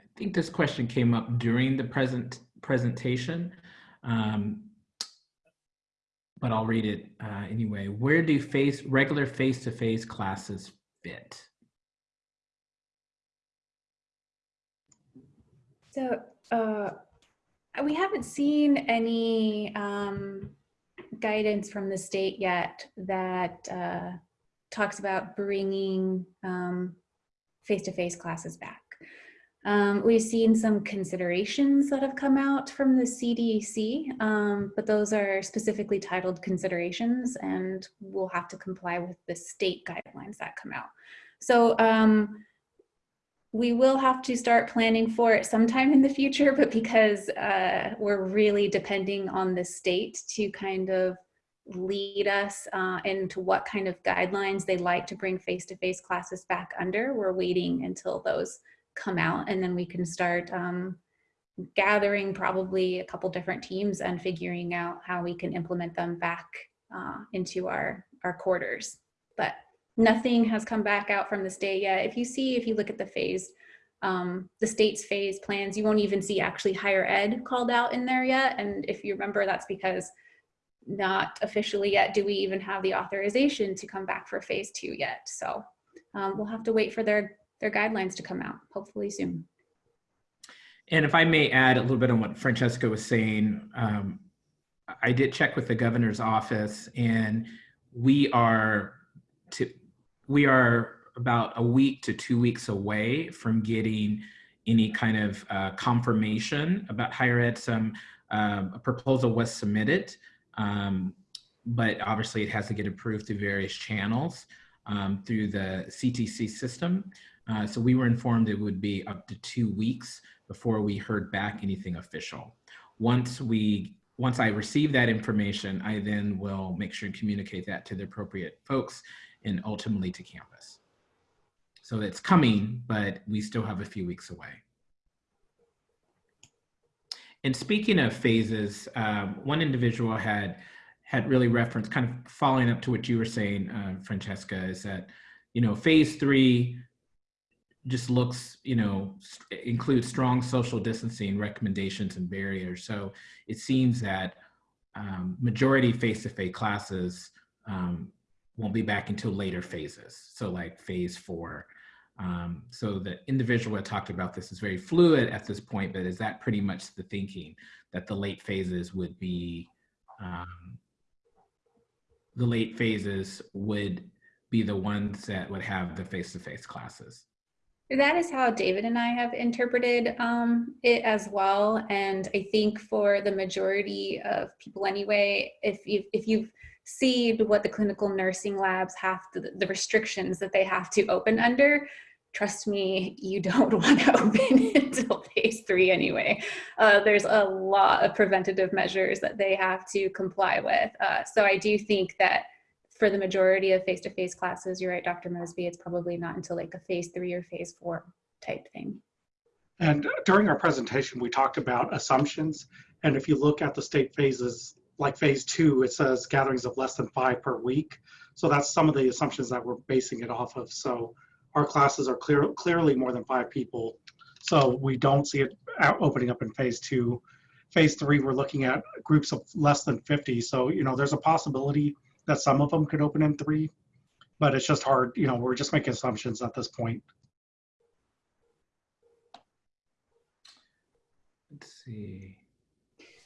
I think this question came up during the present presentation, um, but I'll read it uh, anyway. Where do face regular face-to-face classes fit? So uh, we haven't seen any um, guidance from the state yet that uh, talks about bringing um, face-to-face classes back. Um, we've seen some considerations that have come out from the CDC, um, but those are specifically titled considerations and we'll have to comply with the state guidelines that come out. So um, we will have to start planning for it sometime in the future, but because uh, we're really depending on the state to kind of lead us uh, into what kind of guidelines they like to bring face-to-face -face classes back under, we're waiting until those come out and then we can start um, gathering probably a couple different teams and figuring out how we can implement them back uh, into our, our quarters. But nothing has come back out from the state yet. If you see, if you look at the phase, um, the state's phase plans, you won't even see actually higher ed called out in there yet. And if you remember, that's because not officially yet do we even have the authorization to come back for phase two yet. So um, we'll have to wait for their their guidelines to come out, hopefully soon. And if I may add a little bit on what Francesca was saying, um, I did check with the governor's office and we are to, we are about a week to two weeks away from getting any kind of uh, confirmation about higher ed. Some um, a proposal was submitted, um, but obviously it has to get approved through various channels um, through the CTC system. Uh, so we were informed it would be up to two weeks before we heard back anything official. Once we, once I receive that information, I then will make sure and communicate that to the appropriate folks and ultimately to campus. So it's coming, but we still have a few weeks away. And speaking of phases, um, one individual had had really referenced, kind of following up to what you were saying, uh, Francesca, is that you know phase three just looks, you know, st- includes strong social distancing recommendations and barriers. So it seems that um, majority face-to-face classes um, won't be back until later phases. So like phase four. Um, so the individual that talked about this is very fluid at this point, but is that pretty much the thinking that the late phases would be, um, the late phases would be the ones that would have the face-to-face classes? That is how David and I have interpreted um, it as well. And I think for the majority of people anyway, if you've, if you've seen what the clinical nursing labs have, to, the restrictions that they have to open under, trust me, you don't *laughs* want to open *laughs* until phase three anyway. Uh, there's a lot of preventative measures that they have to comply with. Uh, so I do think that for the majority of face-to-face classes, you're right, Dr. Mosby, it's probably not until like a phase three or phase four type thing. And during our presentation, we talked about assumptions. And if you look at the state phases, like phase two, it says gatherings of less than five per week. So that's some of the assumptions that we're basing it off of. So our classes are clear, clearly more than five people. So we don't see it opening up in phase two. Phase three, we're looking at groups of less than 50. So, you know, there's a possibility that some of them could open in three, but it's just hard, you know, we're just making assumptions at this point. Let's see.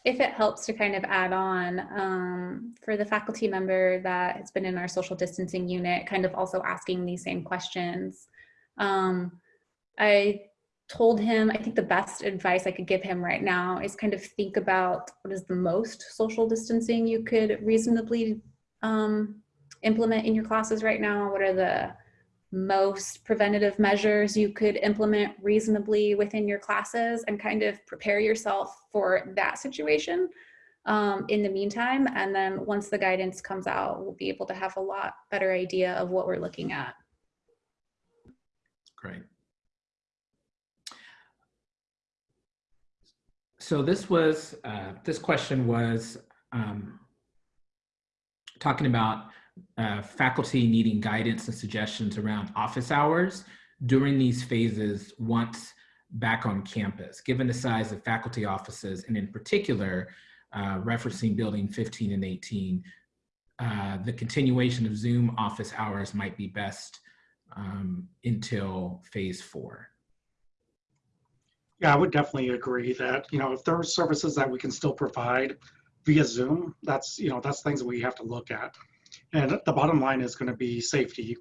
If it helps to kind of add on um, for the faculty member that has been in our social distancing unit, kind of also asking these same questions. Um, I told him, I think the best advice I could give him right now is kind of think about what is the most social distancing you could reasonably um, implement in your classes right now? What are the most preventative measures you could implement reasonably within your classes and kind of prepare yourself for that situation um, in the meantime. And then once the guidance comes out, we'll be able to have a lot better idea of what we're looking at. Great. So this was, uh, this question was um, talking about uh, faculty needing guidance and suggestions around office hours during these phases once back on campus, given the size of faculty offices and in particular, uh, referencing building 15 and 18, uh, the continuation of Zoom office hours might be best um, until phase four. Yeah, I would definitely agree that, you know, if there are services that we can still provide via Zoom, that's, you know, that's things that we have to look at. And the bottom line is going to be safety.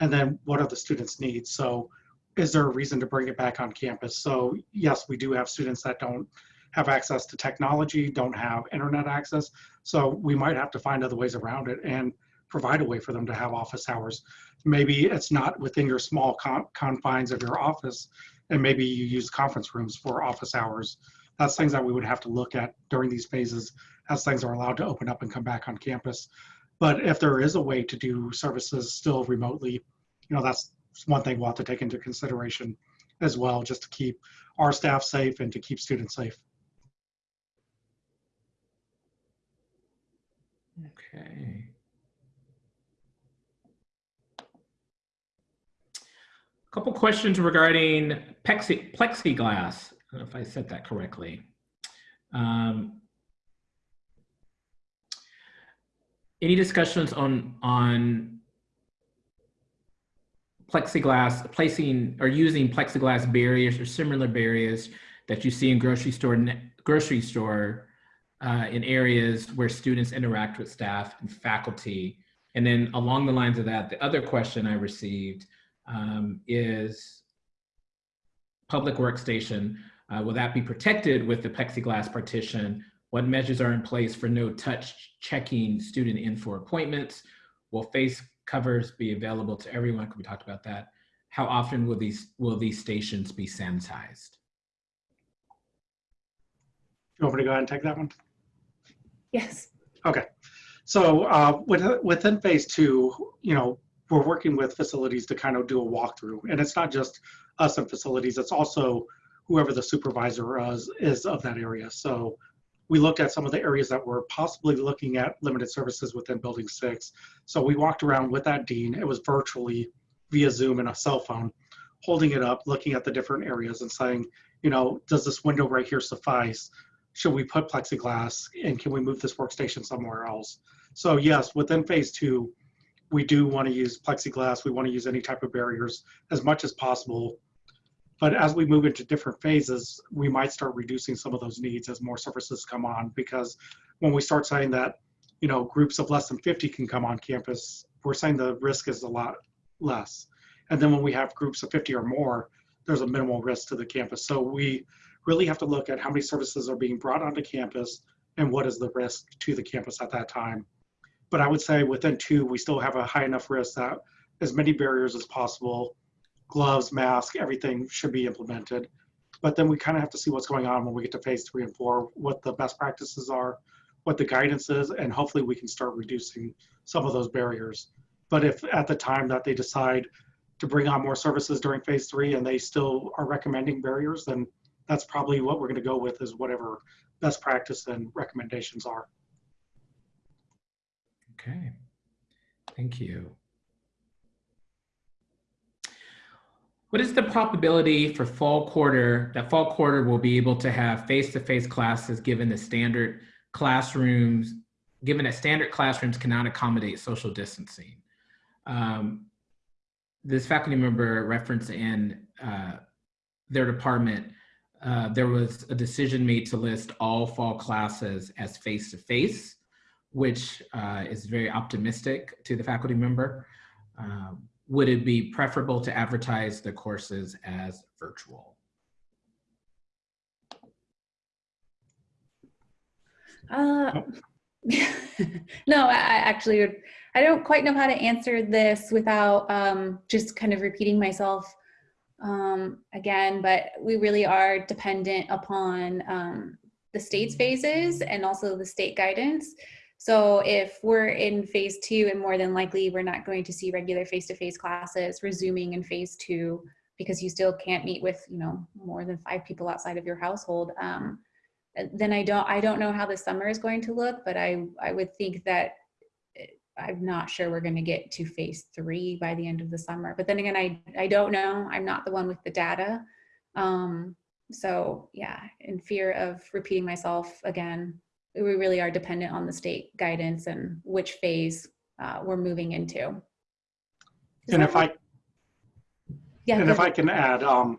And then what are the students' needs? So is there a reason to bring it back on campus? So yes, we do have students that don't have access to technology, don't have internet access. So we might have to find other ways around it and provide a way for them to have office hours. Maybe it's not within your small con confines of your office, and maybe you use conference rooms for office hours. That's things that we would have to look at during these phases as things are allowed to open up and come back on campus. But if there is a way to do services still remotely, you know, that's one thing we'll have to take into consideration as well, just to keep our staff safe and to keep students safe. Okay. A couple questions regarding plexi plexiglass. I don't know if I said that correctly. Um, any discussions on on plexiglass placing or using plexiglass barriers or similar barriers that you see in grocery store grocery store uh, in areas where students interact with staff and faculty? And then along the lines of that the other question i received um, is public workstation uh, will that be protected with the plexiglass partition what measures are in place for no touch checking student in for appointments? Will face covers be available to everyone? Can we talk about that? How often will these will these stations be sanitized? You want me to go ahead and take that one? Yes. Okay. So uh, within phase two, you know, we're working with facilities to kind of do a walkthrough. And it's not just us and facilities, it's also whoever the supervisor is, is of that area. So we looked at some of the areas that were possibly looking at limited services within building six. So we walked around with that dean. It was virtually via Zoom and a cell phone, holding it up, looking at the different areas and saying, you know, does this window right here suffice? Should we put plexiglass and can we move this workstation somewhere else? So yes, within phase two, we do want to use plexiglass. We want to use any type of barriers as much as possible. But as we move into different phases, we might start reducing some of those needs as more services come on. Because when we start saying that, you know, groups of less than 50 can come on campus, we're saying the risk is a lot less. And then when we have groups of 50 or more, there's a minimal risk to the campus. So we really have to look at how many services are being brought onto campus and what is the risk to the campus at that time. But I would say within two, we still have a high enough risk that as many barriers as possible, gloves, mask, everything should be implemented. But then we kind of have to see what's going on when we get to phase three and four, what the best practices are, what the guidance is, and hopefully we can start reducing some of those barriers. But if at the time that they decide to bring on more services during phase three and they still are recommending barriers, then that's probably what we're going to go with is whatever best practice and recommendations are. Okay, thank you. What is the probability for fall quarter, that fall quarter will be able to have face-to-face classes given the standard classrooms, given that standard classrooms cannot accommodate social distancing? Um, this faculty member referenced in uh, their department, uh, there was a decision made to list all fall classes as face-to-face, which uh, is very optimistic to the faculty member. Um, would it be preferable to advertise the courses as virtual? Uh, *laughs* no, I, actually, would- I don't quite know how to answer this without um, just kind of repeating myself um, again, but we really are dependent upon um, the state's phases and also the state guidance. So if we're in phase two and more than likely we're not going to see regular face-to-face classes resuming in phase two because you still can't meet with, you know, more than five people outside of your household. Um, then I don't I don't know how the summer is going to look, but I I would think that uh, I'm not sure we're going to get to phase three by the end of the summer. But then again, I I don't know. I'm not the one with the data. Um, so yeah, in fear of repeating myself again, we really are dependent on the state guidance and which phase uh, we're moving into. Does And if I yeah, And if I can add, um,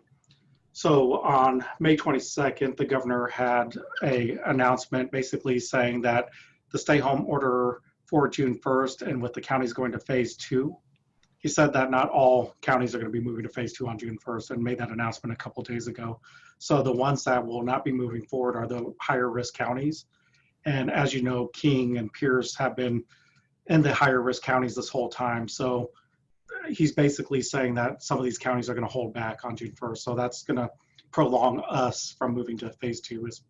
so on May 22nd, the governor had a announcement basically saying that the stay home order for June 1st and with the counties going to phase two, he said that not all counties are going to be moving to phase two on June 1st and made that announcement a couple days ago. So the ones that will not be moving forward are the higher risk counties. And as you know, King and Pierce have been in the higher risk counties this whole time. So he's basically saying that some of these counties are going to hold back on June 1st. So that's going to prolong us from moving to phase two as,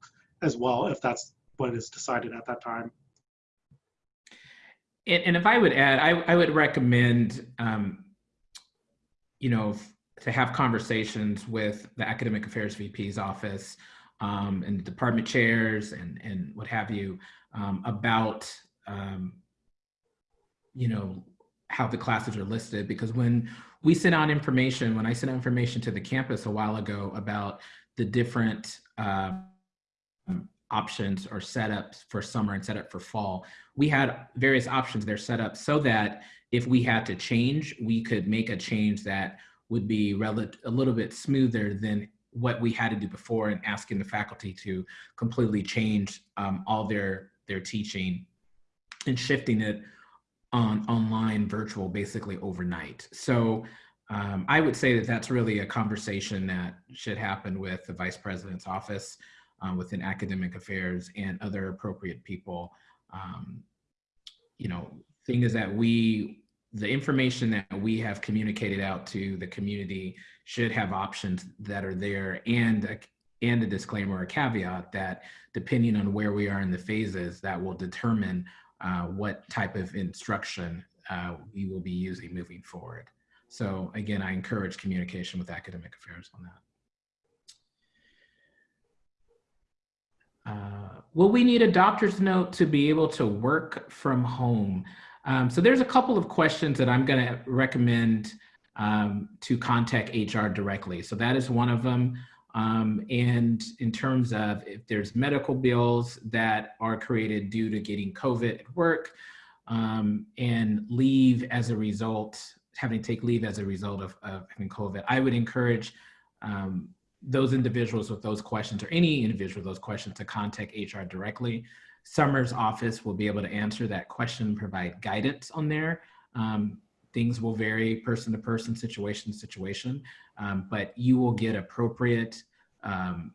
as well, if that's what is decided at that time. And, and if I would add, I, I would recommend, um, you know, to have conversations with the academic affairs VP's office um, and department chairs and, and what have you um, about, um, you know, how the classes are listed. Because when we sent out information, when I sent out information to the campus a while ago about the different uh, options or setups for summer and setup for fall, we had various options there set up so that if we had to change, we could make a change that would be a little bit smoother than what we had to do before and asking the faculty to completely change um, all their their teaching and shifting it on online virtual basically overnight. So um, I would say that that's really a conversation that should happen with the vice president's office uh, within academic affairs and other appropriate people. Um, you know, thing is that we, the information that we have communicated out to the community should have options that are there and a, and a disclaimer or caveat that depending on where we are in the phases, that will determine uh, what type of instruction uh, we will be using moving forward. So again, I encourage communication with academic affairs on that. Uh, will we need a doctor's note to be able to work from home? Um, so there's a couple of questions that I'm going to recommend um, to contact HR directly. So that is one of them. Um, and in terms of if there's medical bills that are created due to getting COVID at work um, and leave as a result, having to take leave as a result of, of having COVID, I would encourage um, those individuals with those questions or any individual with those questions to contact HR directly. Summer's office will be able to answer that question, provide guidance on there. Um, things will vary person to person, situation to situation, um, but you will get appropriate um,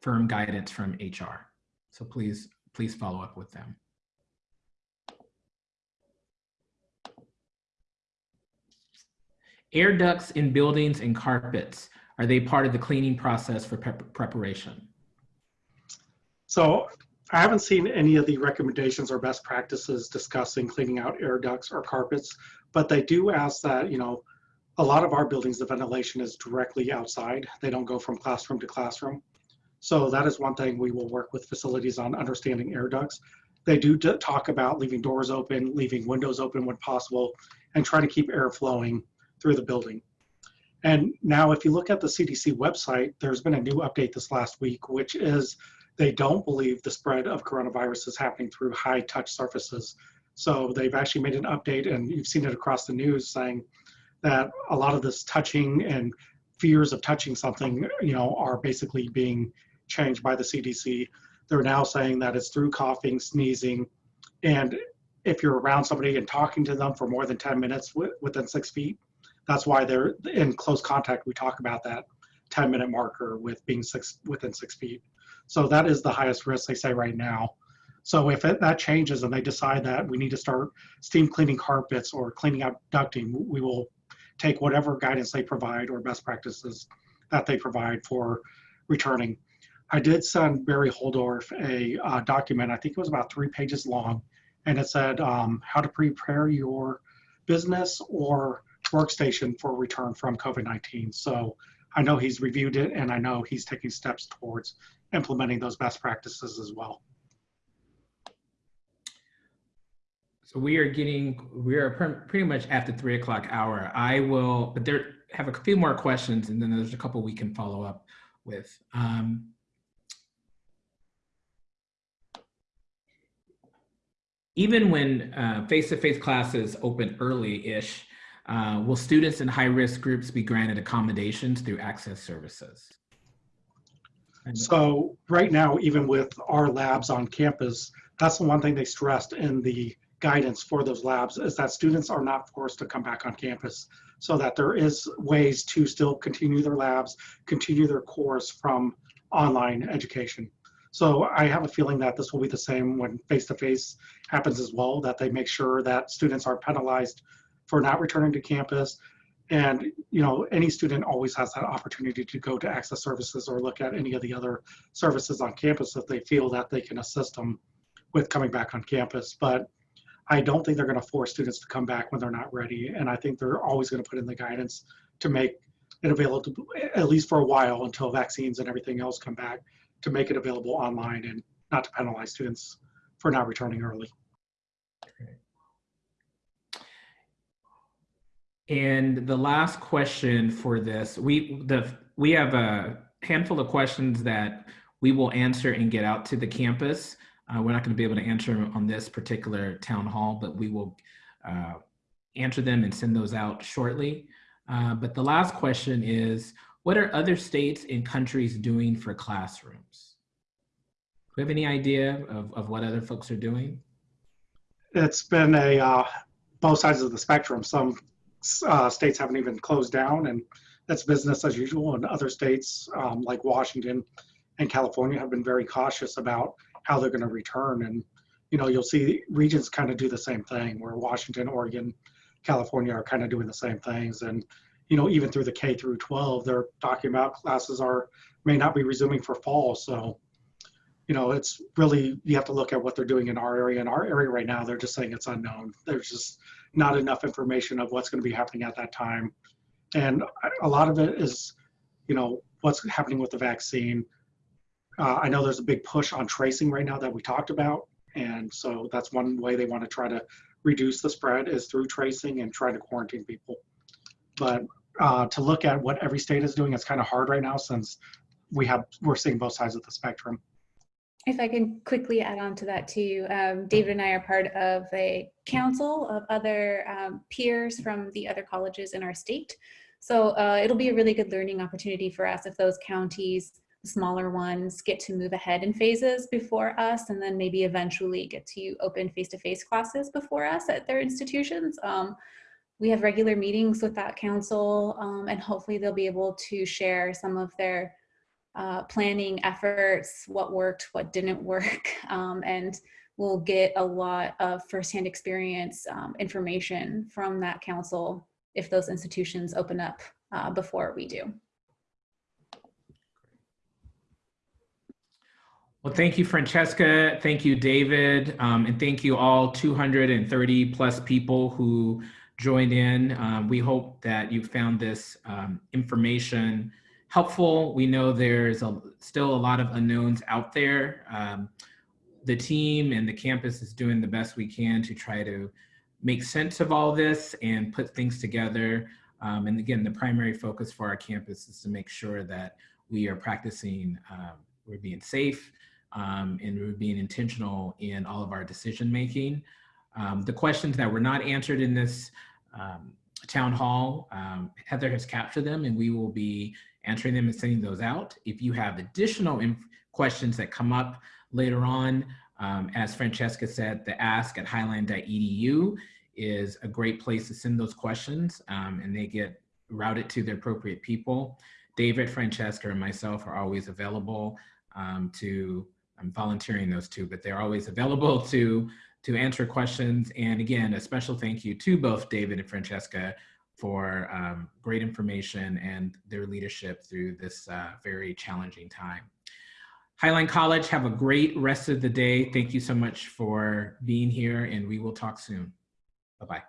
firm guidance from HR. So please, please follow up with them. Air ducts in buildings and carpets, are they part of the cleaning process for prep preparation? So I haven't seen any of the recommendations or best practices discussing cleaning out air ducts or carpets, but they do ask that, you know, a lot of our buildings, the ventilation is directly outside. They don't go from classroom to classroom. So that is one thing we will work with facilities on understanding air ducts. They do talk about leaving doors open, leaving windows open when possible, and try to keep air flowing through the building. And now, if you look at the CDC website, there's been a new update this last week, which is they don't believe the spread of coronavirus is happening through high touch surfaces. So they've actually made an update, and you've seen it across the news saying that a lot of this touching and fears of touching something, you know, are basically being changed by the CDC. They're now saying that it's through coughing, sneezing, and if you're around somebody and talking to them for more than 10 minutes within six feet, that's why they're in close contact. We talk about that 10 minute marker with being six within six feet. So that is the highest risk they say right now. So if it, that changes and they decide that we need to start steam cleaning carpets or cleaning out ducting, we will take whatever guidance they provide or best practices that they provide for returning. I did send Barry Holdorf a uh, document, I think it was about three pages long, and it said um, how to prepare your business or workstation for return from COVID-19. So I know he's reviewed it and I know he's taking steps towards implementing those best practices as well. So we are getting, we are pretty much at the three o'clock hour. I will, but there have a few more questions and then there's a couple we can follow up with. Um, even when uh, face-to-face -face classes open early-ish, uh, will students in high-risk groups be granted accommodations through access services? So right now, even with our labs on campus, that's the one thing they stressed in the guidance for those labs is that students are not forced to come back on campus so that there is ways to still continue their labs, continue their course from online education. So I have a feeling that this will be the same when face-to-face happens as well, that they make sure that students are penalized for not returning to campus. And you know, any student always has that opportunity to go to access services or look at any of the other services on campus if they feel that they can assist them with coming back on campus. But I don't think they're going to force students to come back when they're not ready. And I think they're always going to put in the guidance to make it available, at least for a while until vaccines and everything else come back, to make it available online and not to penalize students for not returning early. And the last question for this, we the we have a handful of questions that we will answer and get out to the campus. Uh, we're not going to be able to answer them on this particular town hall, but we will uh, answer them and send those out shortly. Uh, but the last question is, what are other states and countries doing for classrooms? Do you have any idea of, of what other folks are doing? It's been a uh, both sides of the spectrum. Some uh, states haven't even closed down and that's business as usual. And other states um, like Washington and California have been very cautious about how they're going to return. And, you know, you'll see regions kind of do the same thing where Washington, Oregon, California are kind of doing the same things. And, you know, even through the K through 12, they're talking about classes are may not be resuming for fall. So, you know, it's really, you have to look at what they're doing in our area. In our area right now, they're just saying it's unknown. There's just not enough information of what's going to be happening at that time. And a lot of it is, you know, what's happening with the vaccine. Uh, I know there's a big push on tracing right now that we talked about. And so that's one way they want to try to reduce the spread is through tracing and trying to quarantine people. but uh, to look at what every state is doing, it's kind of hard right now since we have, we're seeing both sides of the spectrum. If I can quickly add on to that too, um, David and I are part of a council of other um, peers from the other colleges in our state. So uh, it'll be a really good learning opportunity for us if those counties, smaller ones, get to move ahead in phases before us and then maybe eventually get to open face-to-face classes before us at their institutions. Um, we have regular meetings with that council um, and hopefully they'll be able to share some of their uh, planning efforts, what worked, what didn't work, *laughs* um, and we'll get a lot of firsthand experience um, information from that council if those institutions open up uh, before we do. Well, thank you, Francesca. Thank you, David. Um, and thank you all 230 plus people who joined in. Um, we hope that you found this um, information helpful. We know there's a, still a lot of unknowns out there. Um, the team and the campus is doing the best we can to try to make sense of all this and put things together. Um, and again, the primary focus for our campus is to make sure that we are practicing, uh, we're being safe, um, and we're being intentional in all of our decision making. Um, the questions that were not answered in this um, town hall, um, Heather has captured them and we will be answering them and sending those out. If you have additional questions that come up later on, um, as Francesca said, the ask at highline.edu is a great place to send those questions um, and they get routed to the appropriate people. David, Francesca, and myself are always available um, to, I'm volunteering those two, but they're always available to, to answer questions. And again, a special thank you to both David and Francesca for um, great information and their leadership through this uh, very challenging time. Highline College, have a great rest of the day. Thank you so much for being here and we will talk soon. Bye-bye.